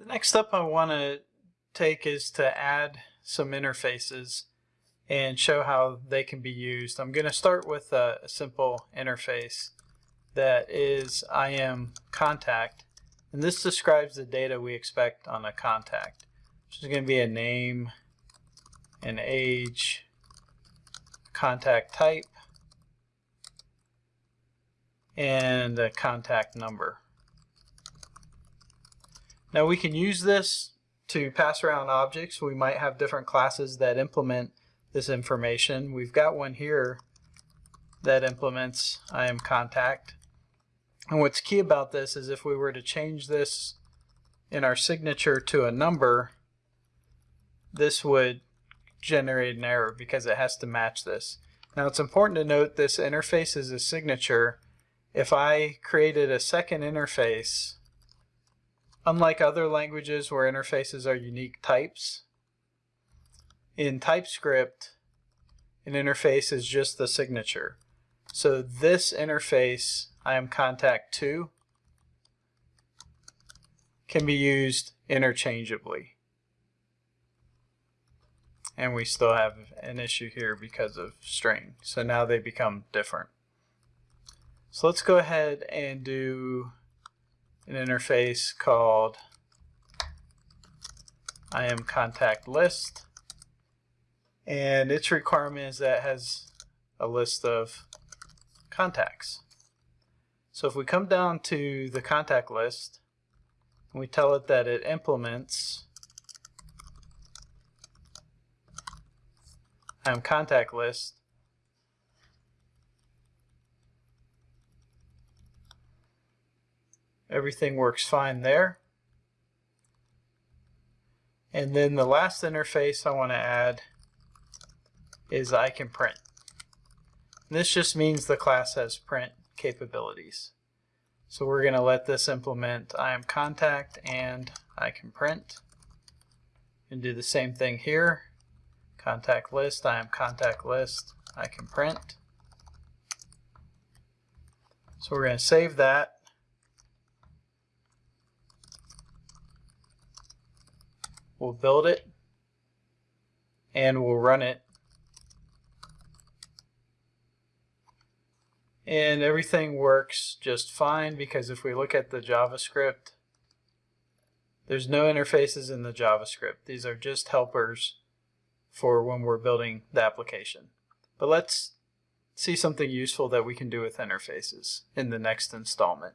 The next step I want to take is to add some interfaces and show how they can be used. I'm going to start with a, simple interface that is IM contact and this describes the data we expect on a contact which is going to be a name, an age, contact type, and a contact number. Now we can use this to pass around objects. We might have different classes that implement this information. We've got one here that implements I am contact. And what's key about this is if we were to change this in our signature to a number, this would generate an error because it has to match this. Now it's important to note this interface is a signature. If I created a second interface, unlike other languages where interfaces are unique types, in TypeScript, an interface is just the signature. So this interface, I am contact 2, can be used interchangeably and we still have an issue here because of string. So now they become different. So let's go ahead and do an interface called I am contact list. And its requirement is that has a list of contacts. So if we come down to the contact list, we tell it that it implements I'm contact list. Everything works fine there. And then the last interface I want to add is I can print. This just means the class has print capabilities. So we're going to let this implement I am contact and I can print and do the same thing here contact list, I am contact list, I can print. So we're going to save that. We'll build it and we'll run it. And everything works just fine because if we look at the JavaScript, there's no interfaces in the JavaScript. These are just helpers for when we're building the application. But let's see something useful that we can do with interfaces in the next installment.